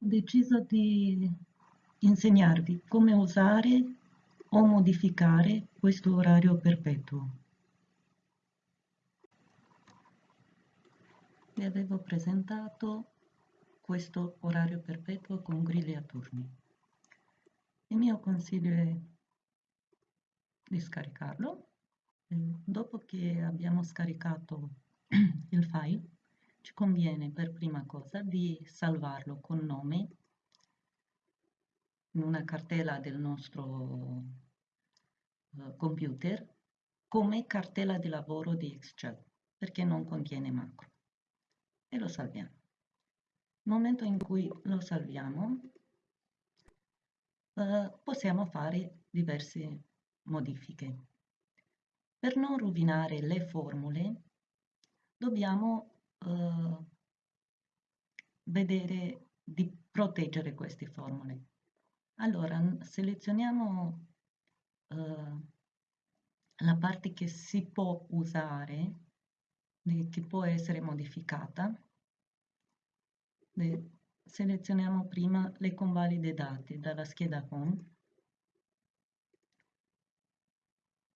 ho deciso di insegnarvi come usare o modificare questo orario perpetuo. Vi avevo presentato questo orario perpetuo con griglie a turni. Il mio consiglio è di scaricarlo. Dopo che abbiamo scaricato il file, ci conviene per prima cosa di salvarlo con nome in una cartella del nostro uh, computer come cartella di lavoro di Excel perché non contiene macro e lo salviamo. Nel momento in cui lo salviamo uh, possiamo fare diverse modifiche. Per non rovinare le formule dobbiamo uh, vedere di proteggere queste formule. Allora, selezioniamo uh, la parte che si può usare, che può essere modificata. Selezioniamo prima le convalide dati dalla scheda Home.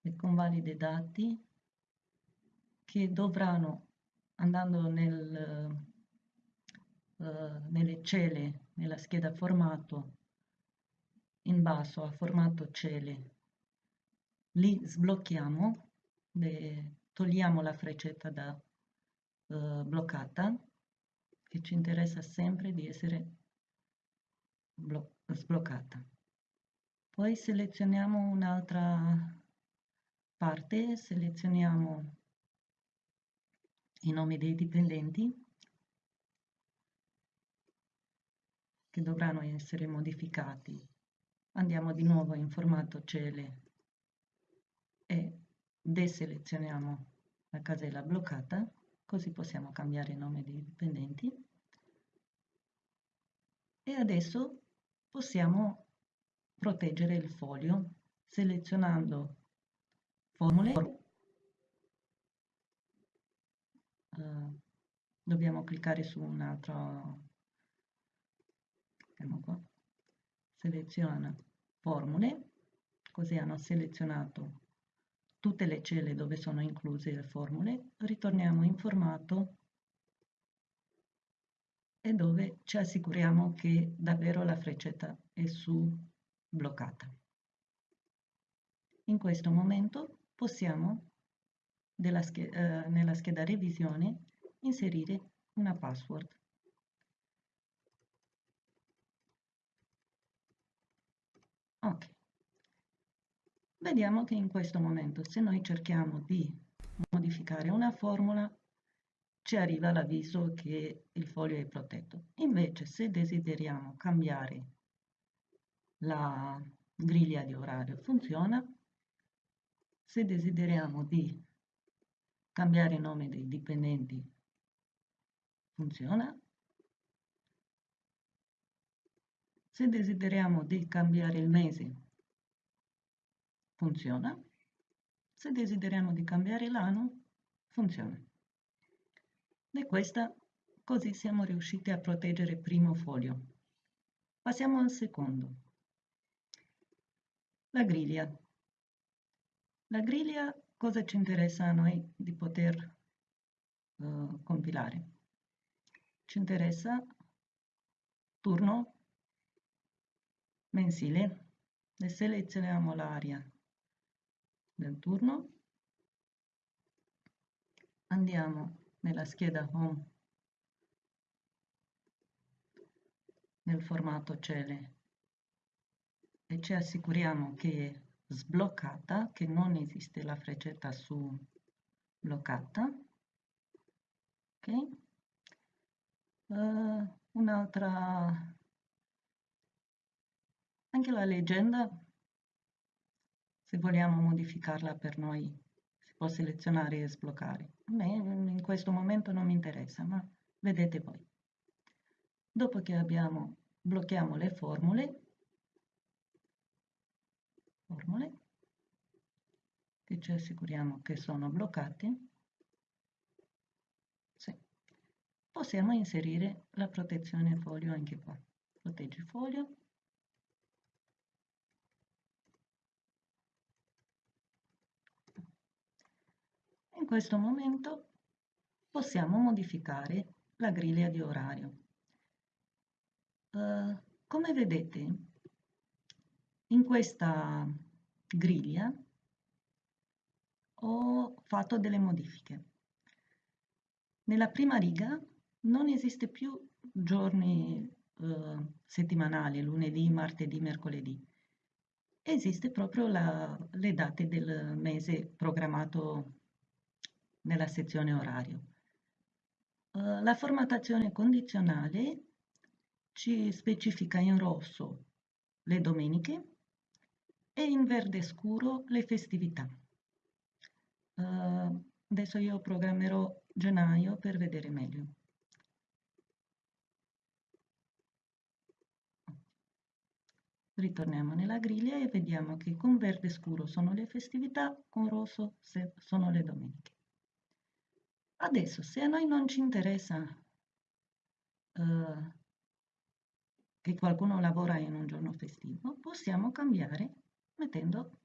Le convalide dati che dovranno andando nel, uh, nelle celle, nella scheda formato, in basso a formato celle, li sblocchiamo, le, togliamo la freccetta da uh, bloccata, che ci interessa sempre di essere sbloccata. Poi selezioniamo un'altra parte, selezioniamo i nomi dei dipendenti che dovranno essere modificati. Andiamo di nuovo in formato cele e deselezioniamo la casella bloccata, così possiamo cambiare il nome dei dipendenti. E adesso possiamo proteggere il foglio selezionando formule uh, dobbiamo cliccare su un altro qua, seleziona formule così hanno selezionato tutte le celle dove sono incluse le formule. Ritorniamo in formato e dove ci assicuriamo che davvero la freccetta è su bloccata. In questo momento possiamo scheda, eh, nella scheda revisione inserire una password. Ok. Vediamo che in questo momento se noi cerchiamo di modificare una formula ci arriva l'avviso che il foglio è protetto. Invece se desideriamo cambiare la griglia di orario funziona, se desideriamo di cambiare nome dei dipendenti funziona. Se desideriamo di cambiare il mese funziona. Se desideriamo di cambiare l'anno funziona. E questa così siamo riusciti a proteggere il primo foglio. Passiamo al secondo. La griglia. La griglia cosa ci interessa a noi di poter uh, compilare? Ci interessa turno mensile. E selezioniamo l'area del turno, andiamo nella scheda Home. Nel formato cele. E ci assicuriamo che sbloccata, che non esiste la freccetta su bloccata. Ok? Uh, un'altra, anche la leggenda, se vogliamo modificarla per noi, si può selezionare e sbloccare. A me in questo momento non mi interessa, ma vedete voi. Dopo che abbiamo, blocchiamo le formule, che ci assicuriamo che sono bloccati, sì. possiamo inserire la protezione foglio anche qua. proteggi foglio. In questo momento possiamo modificare la griglia di orario. Uh, come vedete, in questa griglia ho fatto delle modifiche. Nella prima riga non esiste più giorni eh, settimanali, lunedì, martedì, mercoledì. Esiste proprio la, le date del mese programmato nella sezione orario. Uh, la formattazione condizionale ci specifica in rosso le domeniche e in verde scuro le festività. Uh, adesso io programmerò gennaio per vedere meglio. Ritorniamo nella griglia e vediamo che con verde scuro sono le festività, con rosso sono le domeniche. Adesso, se a noi non ci interessa uh, che qualcuno lavora in un giorno festivo, possiamo cambiare mettendo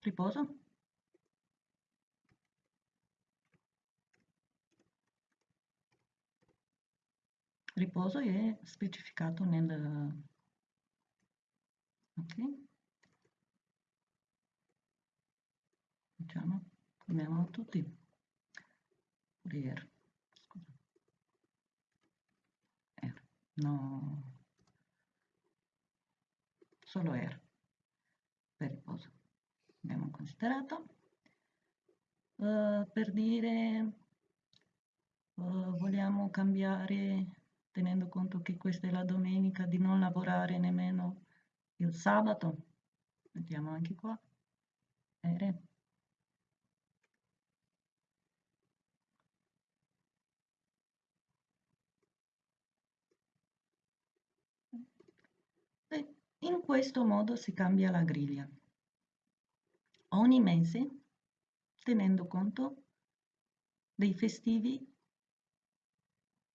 riposo riposo è specificato nel ok? Diciamo chiamiamolo tutti. Fourier scusa. R no. Solo R per riposo. Abbiamo considerato. Uh, per dire uh, vogliamo cambiare tenendo conto che questa è la domenica, di non lavorare nemmeno il sabato. Vediamo anche qua. Ere. in questo modo si cambia la griglia. Ogni mese, tenendo conto dei festivi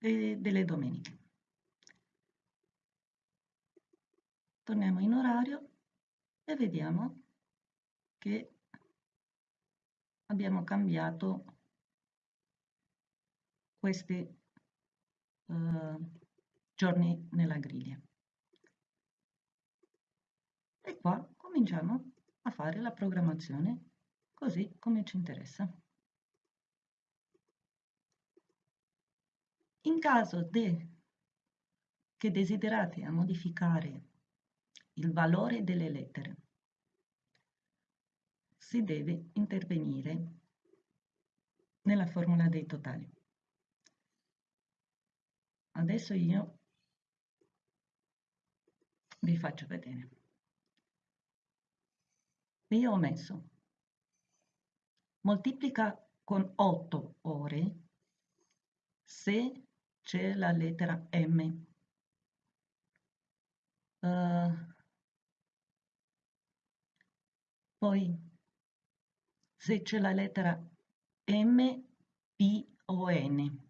delle domeniche. Torniamo in orario e vediamo che abbiamo cambiato questi uh, giorni nella griglia. E qua cominciamo a fare la programmazione così come ci interessa. In caso de, che desiderate modificare il valore delle lettere, si deve intervenire nella formula dei totali. Adesso io vi faccio vedere. Io ho messo moltiplica con 8 ore se c'è la lettera M. Uh, poi se c'è la lettera M, P o N.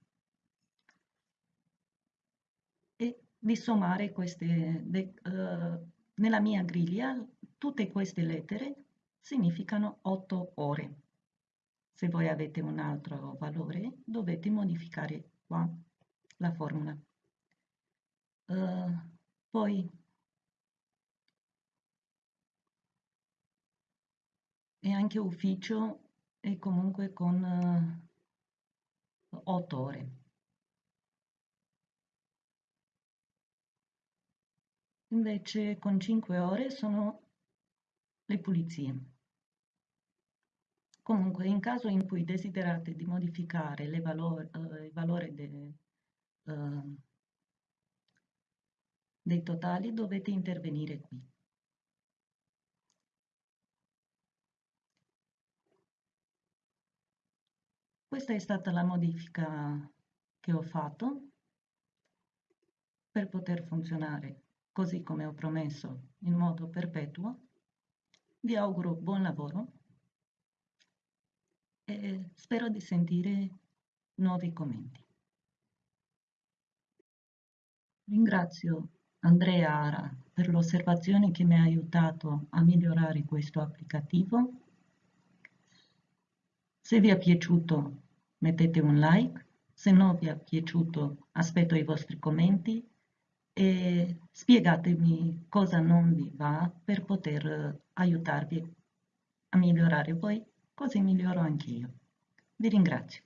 E di sommare queste, de, uh, nella mia griglia, tutte queste lettere significano 8 ore. Se voi avete un altro valore, dovete modificare qua la formula. Uh, poi è anche ufficio e comunque con uh, eh, 8 ore. Invece con 5 ore sono le pulizie. Comunque, in caso in cui desiderate di modificare valor, uh, il valore de, uh, dei totali dovete intervenire qui. Questa è stata la modifica che ho fatto per poter funzionare così come ho promesso in modo perpetuo. Vi auguro buon lavoro e spero di sentire nuovi commenti. Ringrazio Andrea Ara per l'osservazione che mi ha aiutato a migliorare questo applicativo. Se vi è piaciuto mettete un like, se non vi è piaciuto aspetto i vostri commenti e spiegatemi cosa non vi va per poter aiutarvi a migliorare voi, così miglioro anch'io. Vi ringrazio.